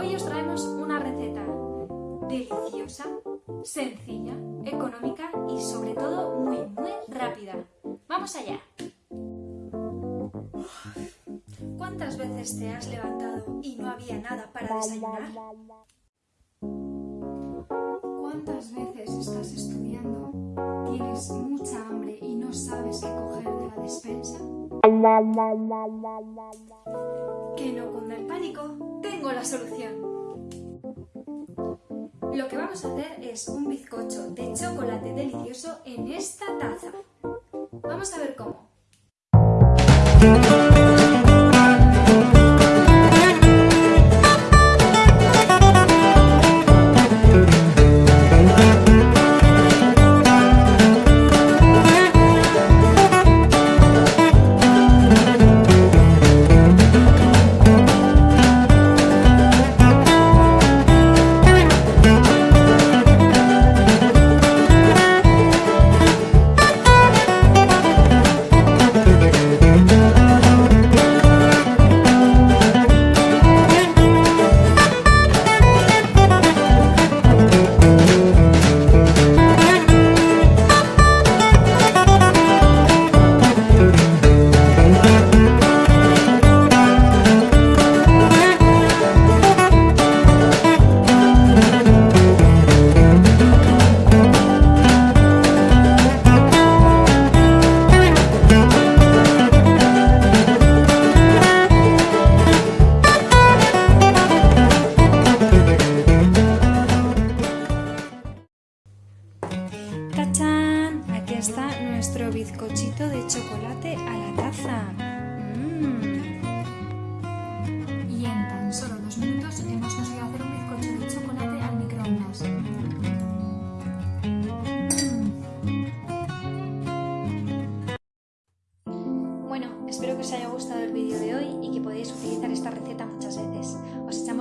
Hoy os traemos una receta deliciosa, sencilla, económica y sobre todo muy, muy rápida. ¡Vamos allá! ¿Cuántas veces te has levantado y no había nada para desayunar? ¿Cuántas veces estás estudiando, tienes mucha hambre y no sabes qué coger de la despensa? Que no cunda el pánico, la solución. Lo que vamos a hacer es un bizcocho de chocolate delicioso en esta taza. Vamos a ver cómo. Nuestro bizcochito de chocolate a la taza. Mm. Y en tan solo dos minutos hemos conseguido hacer un bizcocho de chocolate al microondas. Bueno, espero que os haya gustado el vídeo de hoy y que podáis utilizar esta receta muchas veces. Os echamos